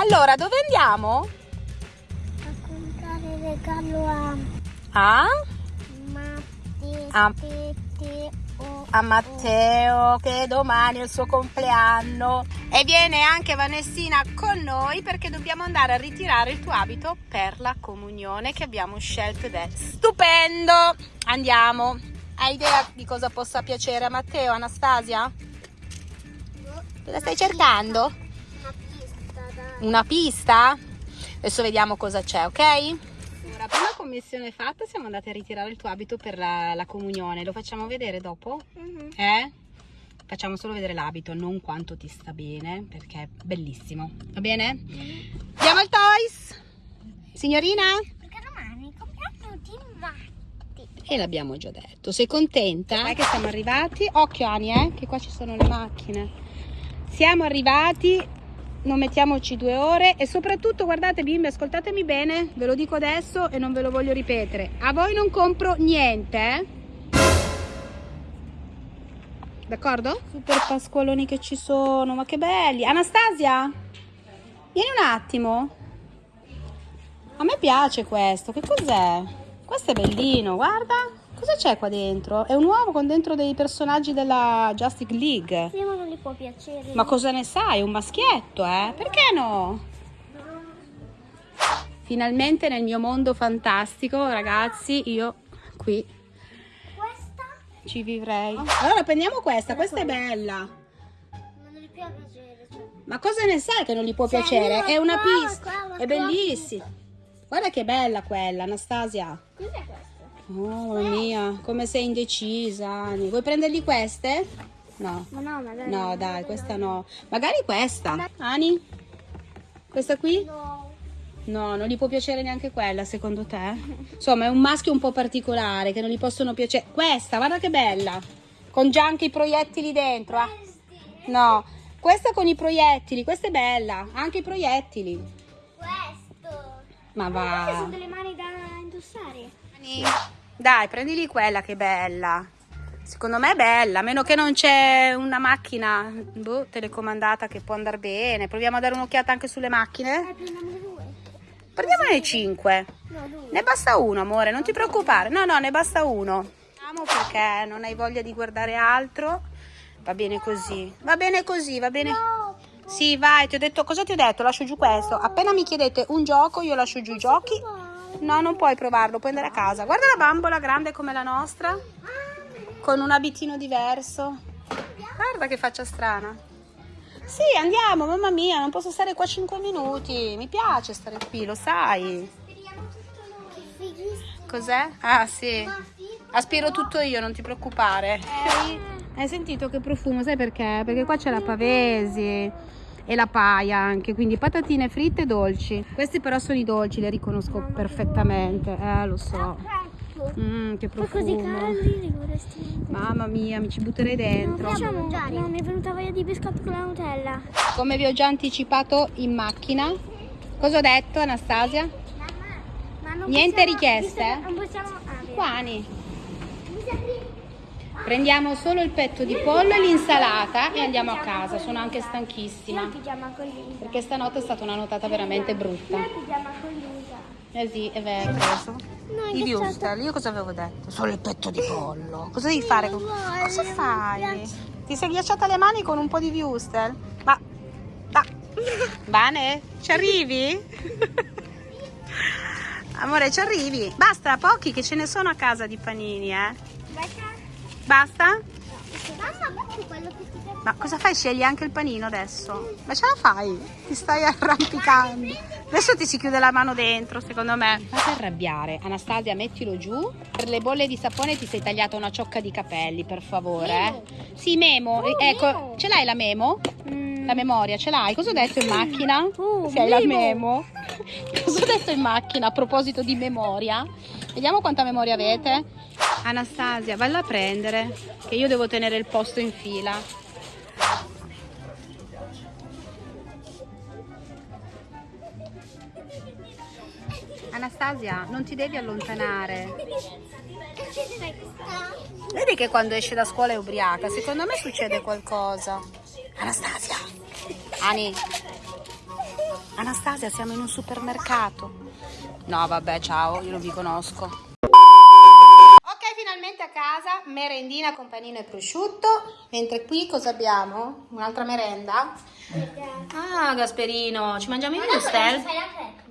Allora, dove andiamo? A comprare regalo a A? Matteo. A- A Matteo, che domani è il suo compleanno. E viene anche Vanessina con noi perché dobbiamo andare a ritirare il tuo abito per la comunione che abbiamo scelto ed è stupendo. Andiamo. Hai idea di cosa possa piacere a Matteo, Anastasia? Cosa stai cercando? Una pista? Adesso vediamo cosa c'è, ok? Ora, prima commissione fatta, siamo andati a ritirare il tuo abito per la, la comunione. Lo facciamo vedere dopo? Mhm. Eh? Facciamo solo vedere l'abito, non quanto ti sta bene, perché è bellissimo. Va bene? Andiamo al Toys! Signorina? Perché domani compriamo tutti i matti. E l'abbiamo già detto. Sei contenta? Dai che siamo arrivati. Occhio Ani, eh, che qua ci sono le macchine. Siamo arrivati, non mettiamoci due ore e soprattutto guardate bimbe, ascoltatemi bene, ve lo dico adesso e non ve lo voglio ripetere. A voi non compro niente, eh? D'accordo? Super pasqualoni che ci sono, ma che belli. Anastasia, vieni un attimo. A me piace questo, che cos'è? Questo è bellino, guarda. Cosa c'è qua dentro? È un uovo con dentro dei personaggi della Justice League. Sì, ma non gli può piacere. Ma cosa ne sai? È un maschietto, eh? Perché no? Finalmente nel mio mondo fantastico, ragazzi, io qui Questa ci vivrei. Allora prendiamo questa, questa è bella. Cioè. Ma cosa ne sai che non gli può Cioè, piacere? È una pista. qua, la È bellissima. Guarda che bella quella, Anastasia. Cos'è questo? Mamma mia, come sei indecisa. Ani. Vuoi prendergli queste? No. Ma no, magari. No, dai, questa no. Magari questa. Ani? Questa qui? No. No, non gli può piacere neanche quella, secondo te? Insomma, è un maschio un po' particolare che non gli possono piacere. Questa, guarda che bella. Con già anche i proiettili dentro. ah. No, questa con i proiettili, questa è bella. Anche i proiettili. Questo. Ma Queste sono va. delle mani da indossare. Ani, Dai, prendili quella che è bella. Secondo me è bella, a meno che non c'è una macchina boh, telecomandata che può andare bene. Proviamo a dare un'occhiata anche sulle macchine. Eh, prendiamone due. Prendiamone 5. No, due. Ne basta uno, amore, non ti preoccupare. No, no, ne basta uno. Perché non hai voglia di guardare altro. Va bene così. Va bene così, va bene. Sì, vai, ti ho detto, cosa ti ho detto? Lascio giù questo. Appena mi chiedete un gioco, io lascio giù i giochi. No, non puoi provarlo, puoi andare a casa. Guarda la bambola grande come la nostra, con un abitino diverso. Guarda che faccia strana. Sì, andiamo, mamma mia, non posso stare qua 5 minuti. Mi piace stare qui, lo sai. Cos'è? Ah, sì. Aspiro tutto io, non ti preoccupare. Hai sentito che profumo? Sai perché? Perché qua c'è la pavesi e la paia anche, quindi patatine fritte e dolci. Questi però sono i dolci, le riconosco perfettamente. Eh, lo so. Mmm, che Poi così profumo. caldi li vorresti. Mamma mia, mi ci butterei dentro. facciamo mangiare. No, mi è venuta voglia di biscotto con la Nutella. Come vi ho già anticipato in macchina. Cosa ho detto, Anastasia? Mamma, ma non Niente possiamo- richieste? Non possiamo. Ah. Quani? Mi sembri- Prendiamo solo il petto di pollo e l'insalata e andiamo a casa. Sono anche stanchissima. Perché stanotte è stata una notata veramente brutta. Eh sì, è vero. I che wurstel, io cosa avevo detto? Solo il petto di pollo. Cosa devi fare? Cosa fai? Ti sei ghiacciata le mani con un po' di wurstel? Ma... ma... Bane? Ci arrivi? Amore, ci arrivi? Basta, pochi che ce ne sono a casa di panini, eh. Basta? Ma cosa fai? Scegli anche il panino adesso? Ma ce la fai? Ti stai arrampicando. Adesso ti si chiude la mano dentro, secondo me. Non ti arrabbiare. Anastasia, mettilo giù. Per le bolle di sapone ti sei tagliata una ciocca di capelli, per favore. eh. Sì, Memo. Oh, ecco, Memo. ce l'hai la Memo? La memoria, ce l'hai? Cosa ho detto in macchina? Oh, Se hai la Memo. Memo. Cosa ho detto in macchina a proposito di memoria? Vediamo quanta memoria avete. Anastasia, valla a prendere, che io devo tenere il posto in fila. Anastasia, non ti devi allontanare. Vedi che quando esce da scuola è ubriaca? Secondo me succede qualcosa. Anastasia. Ani. Anastasia, siamo in un supermercato. No, vabbè, ciao, io non vi conosco. Casa, merendina con panino e prosciutto. Mentre qui cosa abbiamo? Un'altra merenda? Ah, Gasperino, ci mangiamo i Mustel?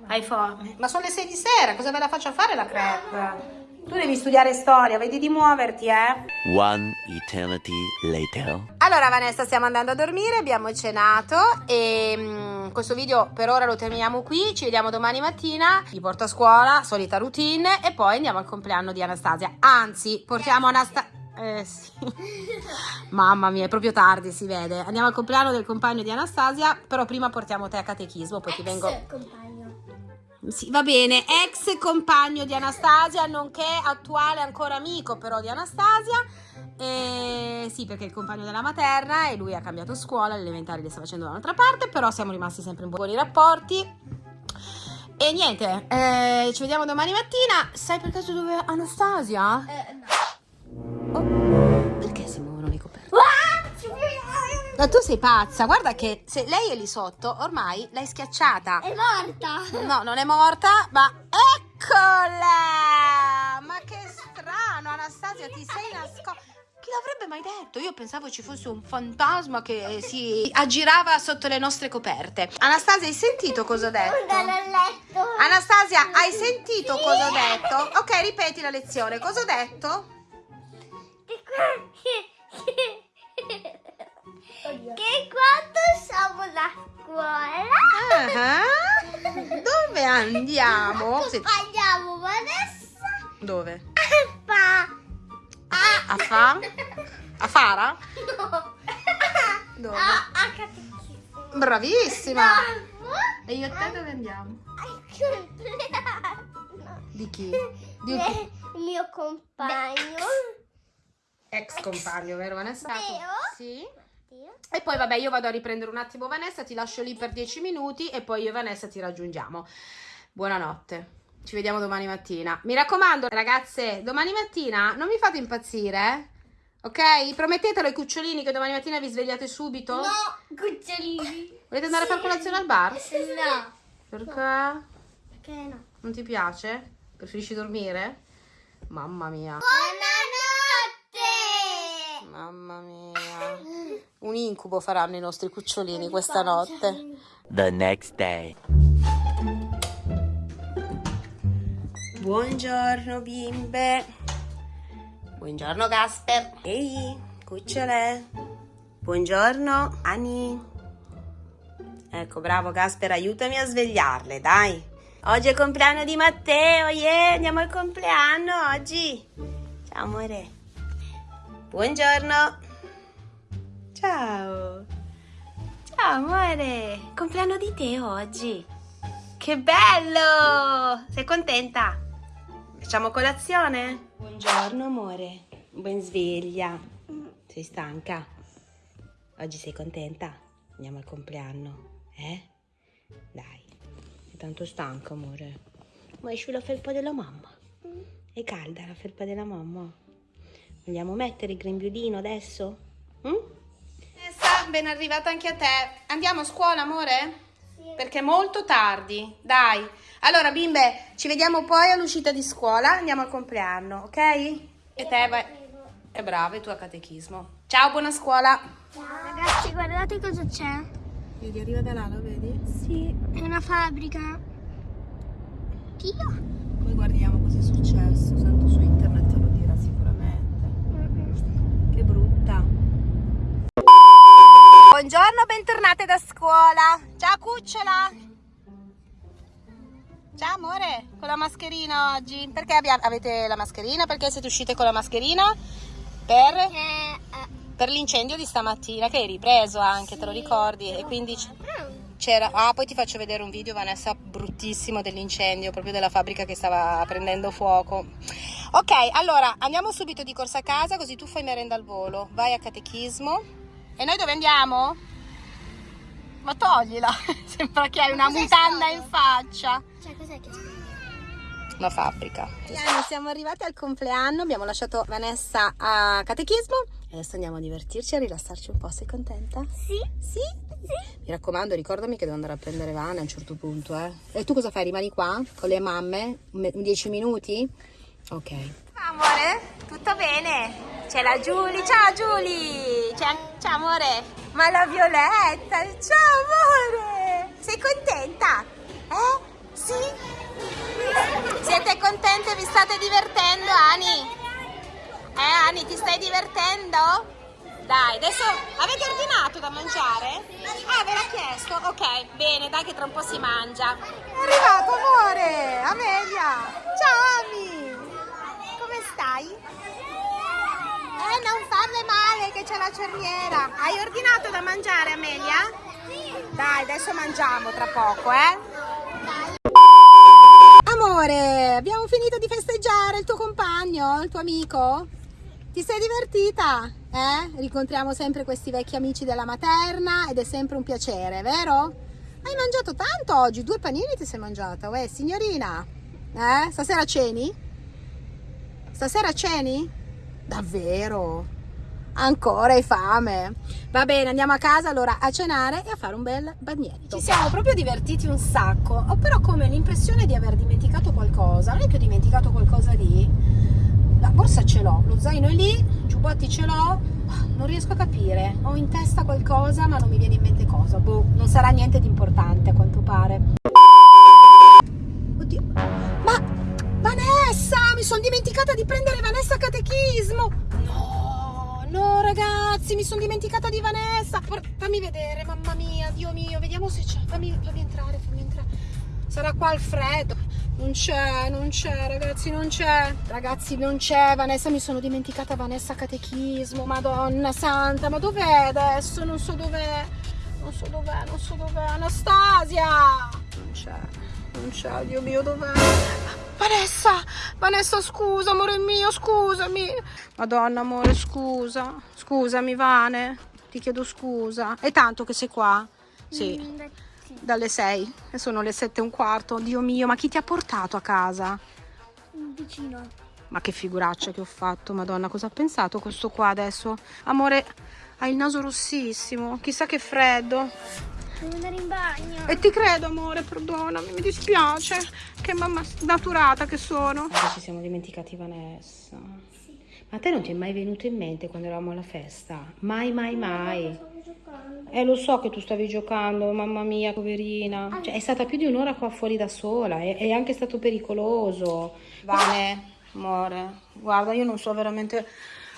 Hai fame? Ma sono le 6 di sera, cosa ve la faccio fare la crepe? Tu devi studiare storia, vedi di muoverti, eh? One eternity later. Allora Vanessa stiamo andando a dormire, abbiamo cenato e mm, questo video per ora lo terminiamo qui, ci vediamo domani mattina, vi porto a scuola, solita routine e poi andiamo al compleanno di Anastasia, anzi portiamo Anastasia... Eh sì, mamma mia è proprio tardi si vede, andiamo al compleanno del compagno di Anastasia, però prima portiamo te a catechismo, poi ti vengo... compagno. Sì, va bene, ex compagno di Anastasia, nonché attuale ancora amico però di Anastasia. E sì, perché è il compagno della materna e lui ha cambiato scuola, le elementari le sta facendo da un'altra parte, però siamo rimasti sempre in buoni rapporti. E niente, eh, ci vediamo domani mattina. Sai per caso dove è Anastasia? Eh, no. Ma tu sei pazza, guarda che se lei è lì sotto, ormai l'hai schiacciata. È morta. No, non è morta, ma eccola! Ma che strano, Anastasia, ti sei nascosta. Chi l'avrebbe mai detto? Io pensavo ci fosse un fantasma che si aggirava sotto le nostre coperte. Anastasia, hai sentito cosa ho detto? Anastasia, hai sentito cosa ho detto? Ok, ripeti la lezione. Cosa ho detto? Che quando siamo a scuola Ah, Dove andiamo? Sì, andiamo Vanessa Dove? fa A fa? A Fara? no Dove? a, a catechismo Bravissima! no E io e te dove andiamo? al compleanno Di chi? Di un del mio compagno ex compagno, vero Vanessa? Vero? Sì. E poi vabbè, io vado a riprendere un attimo Vanessa, ti lascio lì per 10 minuti e poi io e Vanessa ti raggiungiamo. Buonanotte. Ci vediamo domani mattina. Mi raccomando, ragazze, domani mattina non mi fate impazzire, eh? Ok? Promettetelo ai cucciolini che domani mattina vi svegliate subito? no cucciolini Volete andare a fare colazione al bar? no Perché? perché no Non ti piace? Preferisci dormire? Mamma mia. buonanotte Mamma mia. Un incubo faranno i nostri cucciolini questa notte. The next day. Buongiorno bimbe. Buongiorno Gasper. Ehi, cucciole. Buongiorno Ani. Ecco, bravo Gasper, aiutami a svegliarle, dai. Oggi è il compleanno di Matteo, yeah, andiamo al compleanno oggi. Ciao amore. Buongiorno. Ciao. Ciao amore, compleanno di Teo oggi. Che bello! Sei contenta? Facciamo colazione? Buongiorno amore, ben sveglia. Sei stanca? Oggi sei contenta? Andiamo al compleanno, eh? Dai, sei tanto stanca amore. Ma esci la felpa della mamma? È calda la felpa della mamma? Vogliamo mettere il grembiulino adesso? Mm? Ben arrivata anche a te. Andiamo a scuola amore? Perché è molto tardi, dai. Allora, bimbe, ci vediamo poi all'uscita di scuola. Andiamo al compleanno, ok? E te vai. È brava, e tu a catechismo. Ciao, buona scuola. Ragazzi, guardate cosa c'è. Vedi, arriva da là, lo vedi? Sì, è una fabbrica. Dio. Poi guardiamo cosa è successo. Tanto su internet lo dirà sicuramente. Che brutta. Buongiorno, bentornate da scuola. Ciao, cucciola. Ciao, amore. Con la mascherina oggi. Perché abbiamo- avete la mascherina? Perché siete uscite con la mascherina? Per? Eh, eh, Per l'incendio di stamattina, che hai ripreso anche, te lo ricordi? E quindi c'era. Ah, poi ti faccio vedere un video, Vanessa, bruttissimo dell'incendio, proprio della fabbrica che stava prendendo fuoco. Ok, allora andiamo subito di corsa a casa, così tu fai merenda al volo. Vai a catechismo. E noi dove andiamo? Ma toglila, sembra che hai una mutanda in faccia. cioè, cos'è che Una fabbrica. Siamo arrivati al compleanno, abbiamo lasciato Vanessa a catechismo e adesso andiamo a divertirci, a rilassarci un po'. Sei contenta? Sì. Sì? Mi raccomando, ricordami che devo andare a prendere Vane a un certo punto, eh. E tu cosa fai? Rimani qua con le mamme? Un 10 minuti? Ok. Amore, tutto bene? C'è la Giulia, ciao Giulia! Ciao amore! Ma la Violetta, ciao amore! Sei contenta? Eh? Sì? Siete contente? Vi state divertendo, Ani? Eh, Ani, ti stai divertendo? Dai, adesso avete ordinato da mangiare? Ah, ve l'ha chiesto? Ok, bene, dai che tra un po' si mangia. È arrivato, amore! Amelia! Ciao, Ami! Come stai? Non farle male che c'è la cerniera. Hai ordinato da mangiare, Amelia? Dai, adesso mangiamo tra poco, eh? Amore, abbiamo finito di festeggiare il tuo compagno, il tuo amico? Ti sei divertita? Eh? Rincontriamo sempre questi vecchi amici della materna ed è sempre un piacere, vero? Hai mangiato tanto oggi, due panini ti sei mangiata, uè signorina? Eh? Stasera ceni? Stasera ceni? Davvero? Ancora hai fame? Va bene, andiamo a casa allora a cenare e a fare un bel bagnetto. Ci siamo proprio divertiti un sacco. Ho però come l'impressione di aver dimenticato qualcosa. Non è che ho dimenticato qualcosa lì? La borsa ce l'ho, lo zaino è lì, i giubbotti ce l'ho. Non riesco a capire. Ho in testa qualcosa, ma non mi viene in mente cosa. Boh, non sarà niente di importante a quanto pare. Oddio. Vanessa, mi sono dimenticata di prendere Vanessa catechismo. No, no ragazzi, mi sono dimenticata di Vanessa. Fammi vedere, mamma mia, Dio mio, vediamo se c'è. Fammi, fammi entrare, fammi entrare. Sarà qua al freddo. Non c'è, non c'è, ragazzi, non c'è. Ragazzi, non c'è. Vanessa, mi sono dimenticata Vanessa catechismo. Madonna santa, ma dov'è adesso? Non so dov'è. Non so dov'è, non so dov'è. Anastasia! Non c'è, non c'è, Dio mio, dov'è? Vanessa, Vanessa, scusa, amore mio, scusami. Madonna, amore, scusa. Scusami, Vane. Ti chiedo scusa. È tanto che sei qua? Sì. Mm, beh, Dalle 6 e sono le 7 e un quarto. Dio mio, ma chi ti ha portato a casa? un vicino. Ma che figuraccia che ho fatto, madonna, cosa ha pensato questo qua adesso? Amore, hai il naso rossissimo, chissà che freddo. Devo andare in bagno. E ti credo, amore, perdonami, mi dispiace. Che mamma snaturata che sono. ci siamo dimenticati Vanessa. Ma a te non ti è mai venuto in mente quando eravamo alla festa? Mai, mai, mai. Eh, lo so che tu stavi giocando, mamma mia, poverina. Cioè, è stata più di un'ora qua fuori da sola, è, è anche stato pericoloso. Vane, amore, guarda, io non so veramente,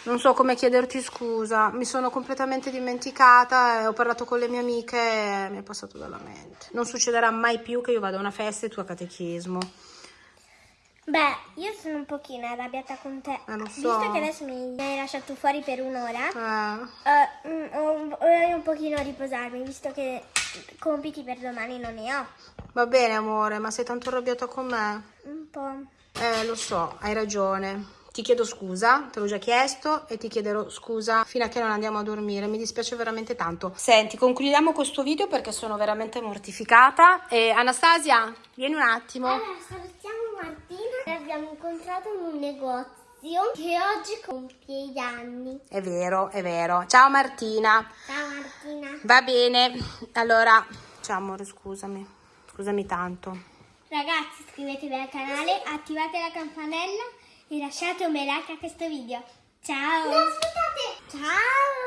non so come chiederti scusa. Mi sono completamente dimenticata ho parlato con le mie amiche e mi è passato dalla mente. Non succederà mai più che io vada a una festa e tu a catechismo. Beh, io sono un pochino arrabbiata con te. Eh, so. Visto che adesso mi hai lasciato fuori per un'ora, Eh, ho- vorrei un pochino riposarmi, visto che compiti per domani non ne ho. va bene, amore, ma sei tanto arrabbiata con me? Un po'. Eh, lo so, hai ragione. Ti chiedo scusa, te l'ho già chiesto e ti chiederò scusa fino a che non andiamo a dormire. Mi dispiace veramente tanto. Senti, concludiamo questo video perché sono veramente mortificata. E Anastasia, vieni un attimo. Allora, salutiamo Martina. L'abbiamo incontrato in un negozio che oggi compie gli anni. È vero, è vero. Ciao Martina. Ciao Martina. Va bene. Allora, ciao amore, scusami. Scusami tanto. Ragazzi, iscrivetevi al canale, attivate la campanella e lasciate un bel like a questo video. Ciao! No, aspettate! Ciao!